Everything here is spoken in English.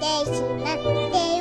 ってしまって